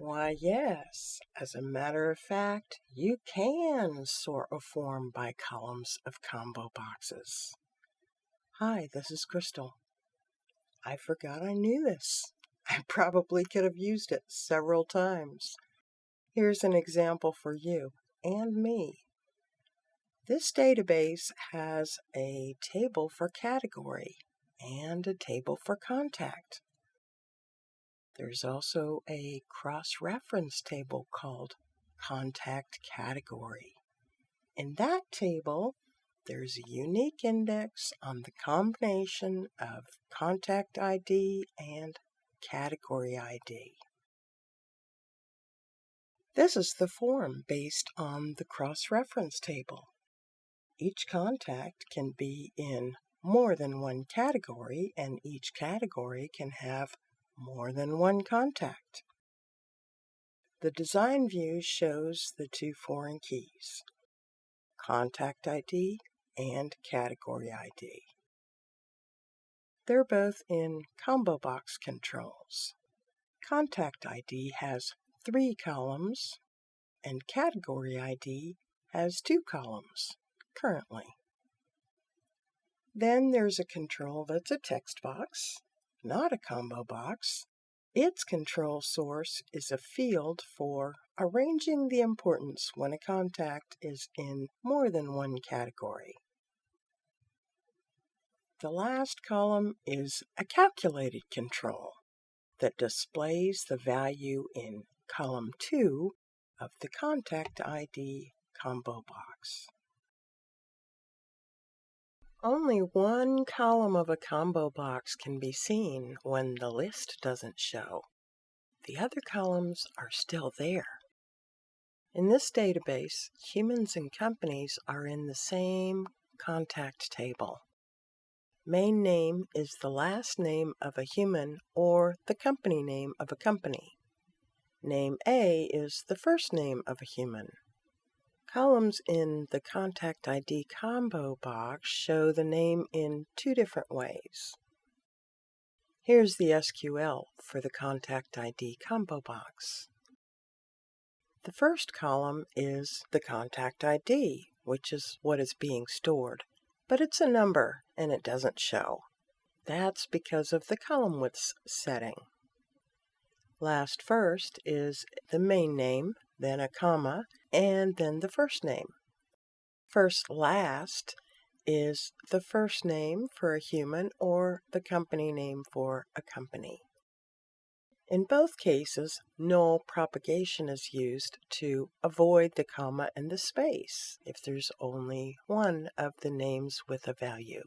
Why, yes. As a matter of fact, you can sort a form by columns of combo boxes. Hi, this is Crystal. I forgot I knew this. I probably could have used it several times. Here's an example for you and me. This database has a table for category and a table for contact. There's also a cross-reference table called Contact Category. In that table, there's a unique index on the combination of Contact ID and Category ID. This is the form based on the cross-reference table. Each contact can be in more than one category, and each category can have more than one contact. The design view shows the two foreign keys, Contact ID and Category ID. They're both in combo box controls. Contact ID has three columns, and Category ID has two columns currently. Then there's a control that's a text box, not a combo box. Its control source is a field for arranging the importance when a contact is in more than one category. The last column is a calculated control that displays the value in column 2 of the contact ID combo box. Only one column of a combo box can be seen when the list doesn't show. The other columns are still there. In this database, humans and companies are in the same contact table. Main name is the last name of a human or the company name of a company. Name A is the first name of a human. Columns in the Contact ID combo box show the name in two different ways. Here's the SQL for the Contact ID combo box. The first column is the Contact ID, which is what is being stored, but it's a number and it doesn't show. That's because of the column width setting. Last first is the main name, then a comma, and then the first name. First last is the first name for a human or the company name for a company. In both cases, null propagation is used to avoid the comma and the space if there's only one of the names with a value.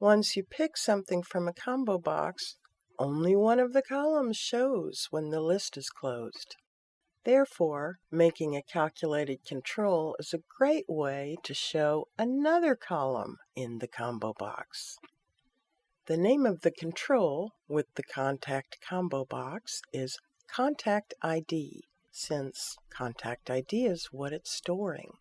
Once you pick something from a combo box, only one of the columns shows when the list is closed. Therefore, making a calculated control is a great way to show another column in the combo box. The name of the control with the contact combo box is Contact ID, since Contact ID is what it's storing.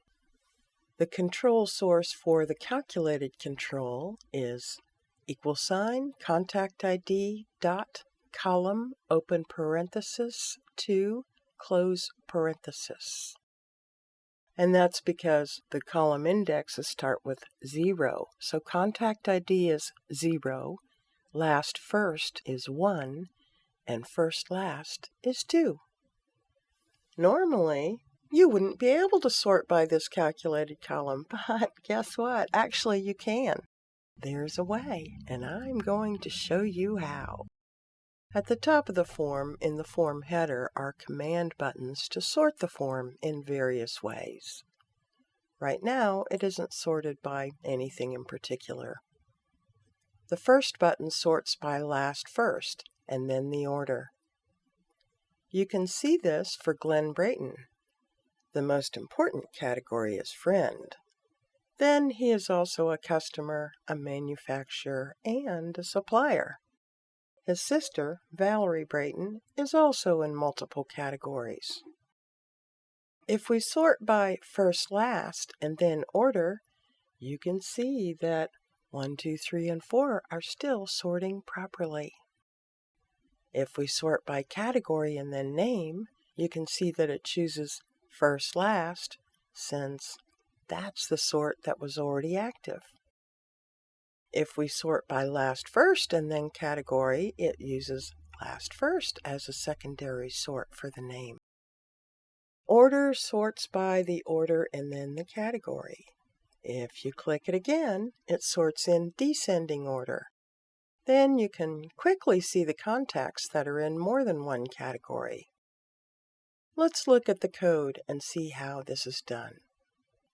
The control source for the calculated control is equal sign contact ID dot column open parenthesis 2 close parenthesis. And that's because the column indexes start with 0. So contact ID is 0, last first is 1, and first last is 2. Normally, you wouldn't be able to sort by this calculated column, but guess what? Actually, you can. There's a way, and I'm going to show you how. At the top of the form in the form header are command buttons to sort the form in various ways. Right now, it isn't sorted by anything in particular. The first button sorts by last first, and then the order. You can see this for Glenn Brayton. The most important category is friend. Then he is also a customer, a manufacturer, and a supplier. His sister, Valerie Brayton, is also in multiple categories. If we sort by first last and then order, you can see that 1, 2, 3, and 4 are still sorting properly. If we sort by category and then name, you can see that it chooses first last since that's the sort that was already active. If we sort by last first and then category, it uses last first as a secondary sort for the name. Order sorts by the order and then the category. If you click it again, it sorts in descending order. Then you can quickly see the contacts that are in more than one category. Let's look at the code and see how this is done.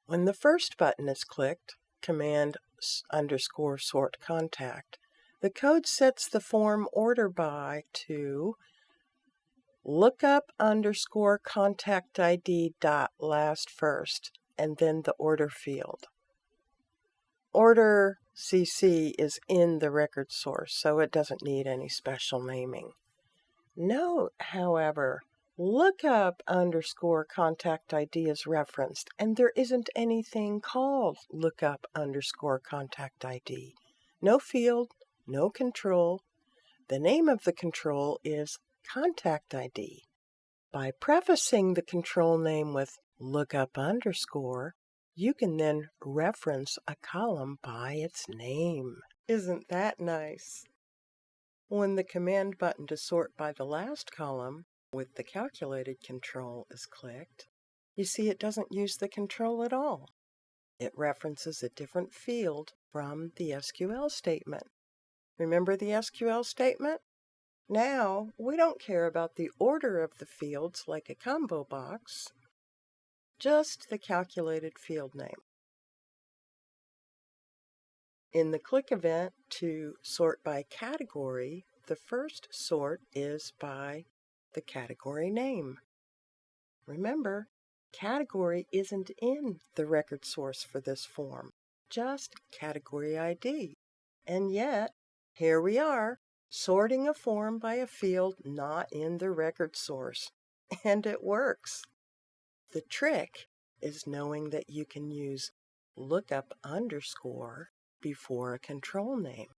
When the first button is clicked, Command underscore sort contact, the code sets the form order by to lookup underscore contact ID dot last first and then the order field. Order CC is in the record source, so it doesn't need any special naming. Note, however, lookup underscore contact ID is referenced, and there isn't anything called lookup underscore contact ID. No field, no control. The name of the control is contact ID. By prefacing the control name with lookup underscore, you can then reference a column by its name. Isn't that nice? When the command button to sort by the last column with the calculated control is clicked, you see it doesn't use the control at all. It references a different field from the SQL statement. Remember the SQL statement? Now, we don't care about the order of the fields like a combo box just the calculated field name. In the click event to sort by category, the first sort is by the category name. Remember, category isn't in the record source for this form, just category ID. And yet, here we are, sorting a form by a field not in the record source. And it works. The trick is knowing that you can use lookup underscore before a control name.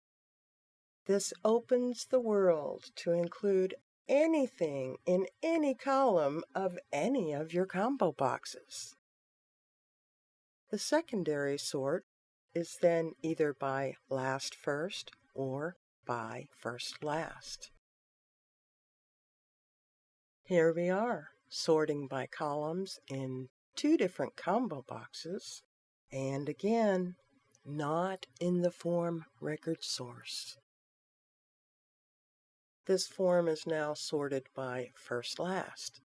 This opens the world to include anything in any column of any of your combo boxes. The secondary sort is then either by last first or by first last. Here we are sorting by columns in two different combo boxes, and again, not in the form record source. This form is now sorted by first last.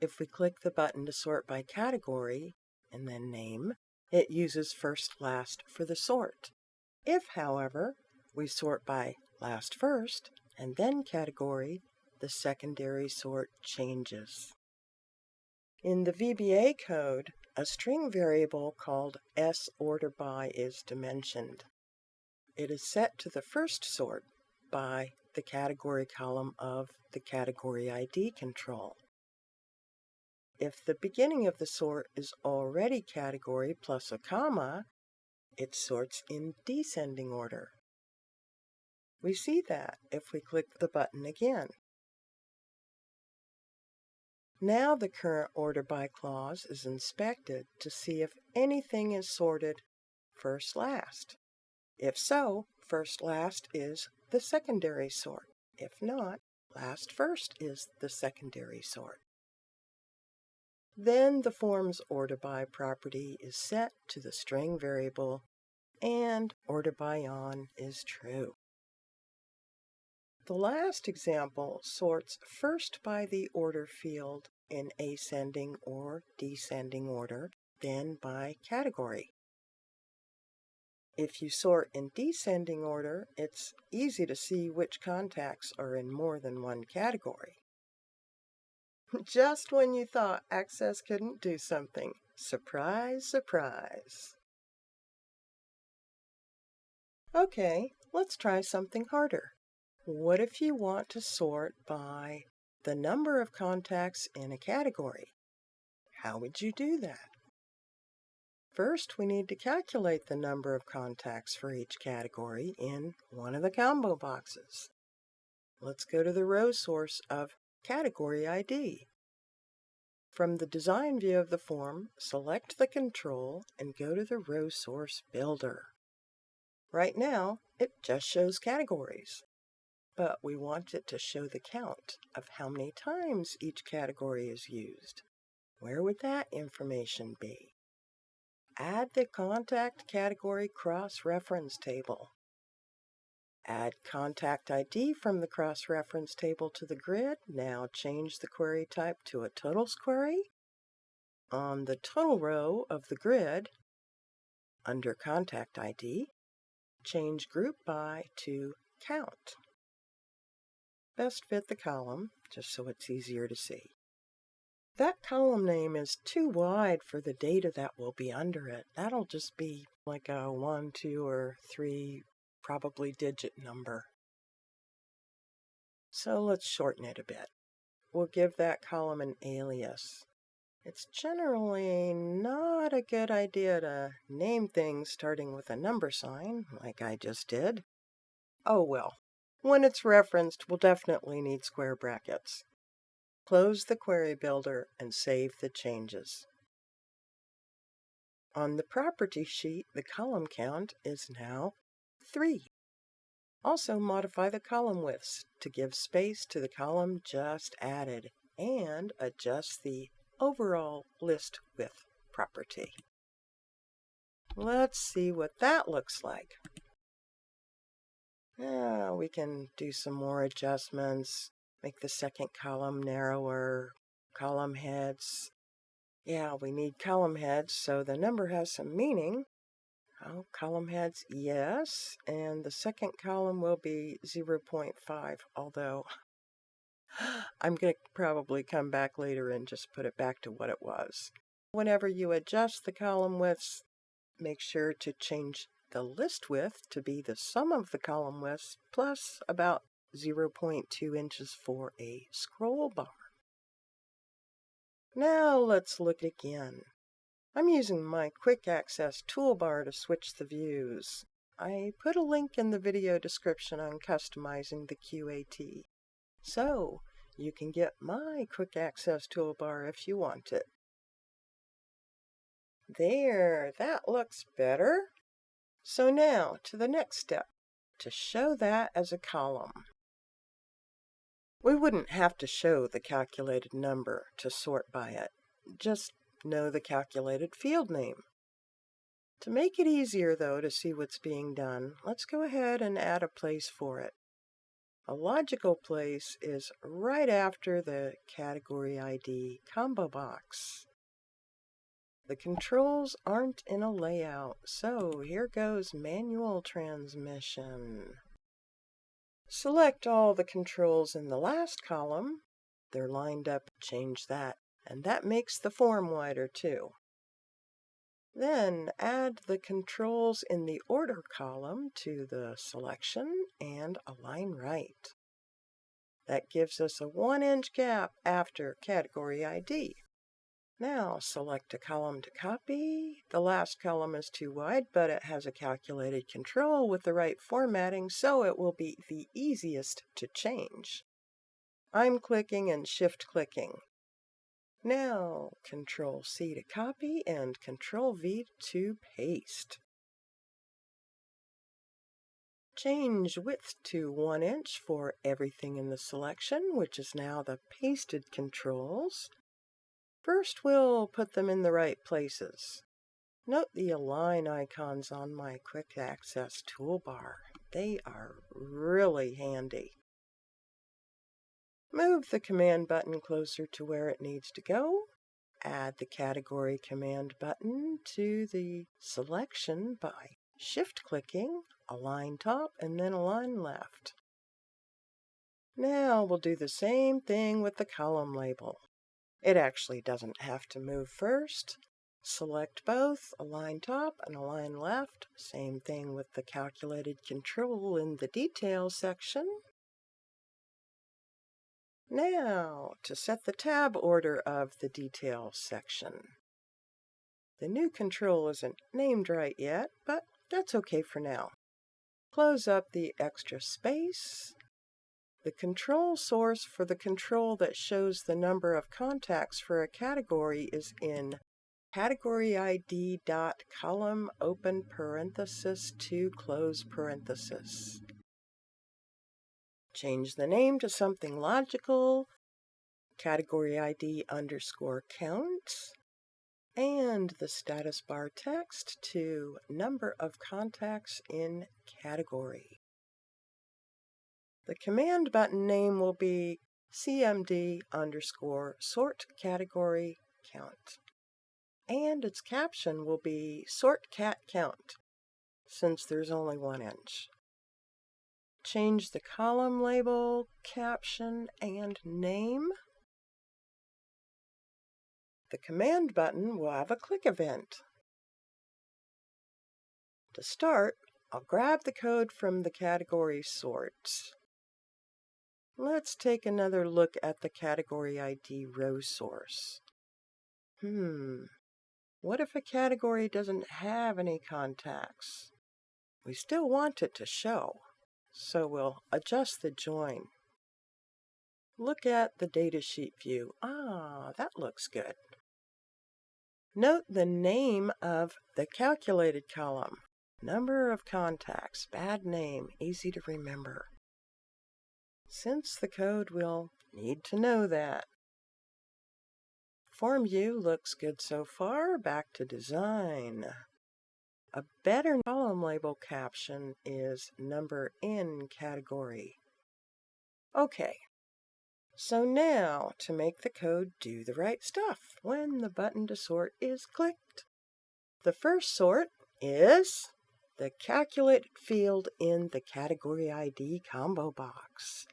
If we click the button to sort by category and then name, it uses first last for the sort. If, however, we sort by last first and then category, the secondary sort changes. In the VBA code, a string variable called sorterby is dimensioned. It is set to the first sort by the category column of the category ID control. If the beginning of the sort is already category plus a comma, it sorts in descending order. We see that if we click the button again. Now the current order by clause is inspected to see if anything is sorted first last. If so, first last is the secondary sort. If not, last first is the secondary sort. Then the form's order by property is set to the string variable and order by on is true. The last example sorts first by the order field in ascending or descending order, then by category. If you sort in descending order, it's easy to see which contacts are in more than one category. Just when you thought Access couldn't do something. Surprise, surprise. Okay, let's try something harder. What if you want to sort by the number of contacts in a category? How would you do that? First, we need to calculate the number of contacts for each category in one of the combo boxes. let's go to the row source of Category ID. From the design view of the form, select the control and go to the row source builder. Right now, it just shows categories, but we want it to show the count of how many times each category is used. Where would that information be? Add the contact category cross-reference table. Add contact ID from the cross-reference table to the grid. Now change the query type to a totals query. On the total row of the grid, under contact ID, change group by to count. Best fit the column, just so it's easier to see. That column name is too wide for the data that will be under it. That'll just be like a 1, 2, or 3 probably digit number. So let's shorten it a bit. We'll give that column an alias. It's generally not a good idea to name things starting with a number sign, like I just did. Oh well, when it's referenced, we'll definitely need square brackets. Close the query builder and save the changes. On the property sheet, the column count is now 3. Also modify the column widths to give space to the column just added and adjust the overall list width property. Let's see what that looks like. Yeah, we can do some more adjustments, make the second column narrower, column heads. Yeah, we need column heads so the number has some meaning. Oh, column heads, yes. And the second column will be 0.5, although I'm going to probably come back later and just put it back to what it was. Whenever you adjust the column widths, make sure to change the list width to be the sum of the column widths plus about 0.2 inches for a scroll bar. Now let's look again. I'm using my quick access toolbar to switch the views. I put a link in the video description on customizing the QAT. So, you can get my quick access toolbar if you want it. There, that looks better. So now, to the next step, to show that as a column. We wouldn't have to show the calculated number to sort by it. Just know the calculated field name. To make it easier, though, to see what's being done, let's go ahead and add a place for it. A logical place is right after the category ID combo box. The controls aren't in a layout, so here goes manual transmission. Select all the controls in the last column. They're lined up, change that and that makes the form wider too. Then add the controls in the order column to the selection and align right. That gives us a 1 inch gap after category ID. Now select a column to copy. The last column is too wide, but it has a calculated control with the right formatting, so it will be the easiest to change. I'm clicking and shift clicking. Now, Control C to copy and Control V to paste. Change width to 1 inch for everything in the selection, which is now the pasted controls. First, we'll put them in the right places. Note the align icons on my quick access toolbar. They are really handy. Move the command button closer to where it needs to go. Add the category command button to the selection by shift clicking, align top, and then align left. Now we'll do the same thing with the column label. It actually doesn't have to move first. Select both, align top and align left. Same thing with the calculated control in the details section. Now, to set the tab order of the details section. The new control isn't named right yet, but that's okay for now. Close up the extra space. The control source for the control that shows the number of contacts for a category is in category ID dot column open parenthesis two close parenthesis. Change the name to something logical, category ID underscore count, and the status bar text to number of contacts in category. The command button name will be cmd underscore sort category count. And its caption will be sort cat count, since there's only one inch. Change the column label, caption, and name. The command button will have a click event. To start, I'll grab the code from the category sorts. Let's take another look at the category ID row source. Hmm, what if a category doesn't have any contacts? We still want it to show, so we'll adjust the join. Look at the datasheet view. Ah, that looks good. Note the name of the calculated column. Number of contacts, bad name, easy to remember. Since the code will need to know that. Form view looks good so far. Back to design. A better column label caption is number in category. Okay, so now to make the code do the right stuff when the button to sort is clicked. The first sort is the calculated field in the category ID combo box.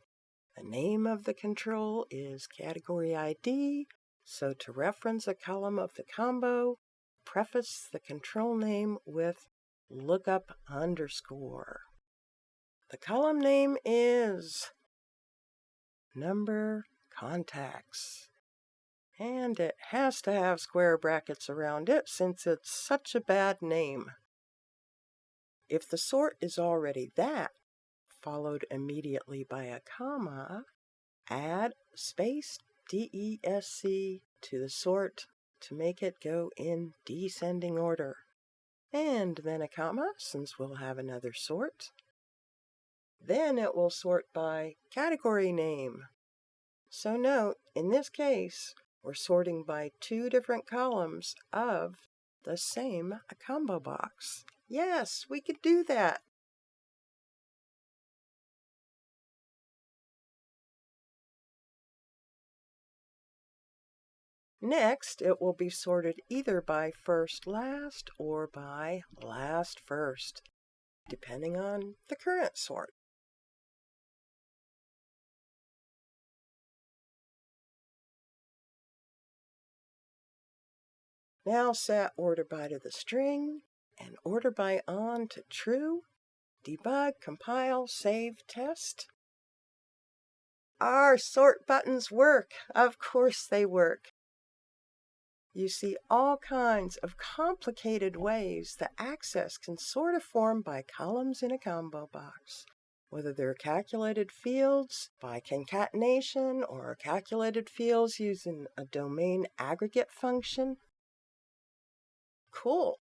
The name of the control is category ID, so to reference a column of the combo, preface the control name with lookup underscore. The column name is number contacts. And it has to have square brackets around it since it's such a bad name. If the sort is already that, followed immediately by a comma, add space DESC to the sort to make it go in descending order. And then a comma, since we'll have another sort. Then it will sort by category name. So note, in this case, we're sorting by two different columns of the same combo box. Yes, we could do that. Next, it will be sorted either by first last or by last first, depending on the current sort. Now set order by to the string and order by on to true. Debug, compile, save, test. Our sort buttons work. Of course they work you see all kinds of complicated ways that Access can sort a form by columns in a combo box, whether they're calculated fields by concatenation or calculated fields using a domain aggregate function. Cool.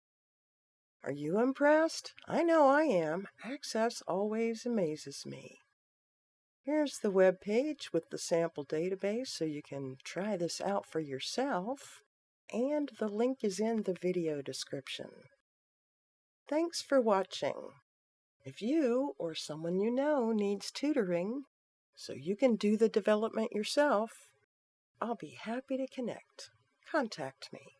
Are you impressed? I know I am. Access always amazes me. Here's the web page with the sample database so you can try this out for yourself and the link is in the video description. Thanks for watching. If you or someone you know needs tutoring so you can do the development yourself, I'll be happy to connect. Contact me.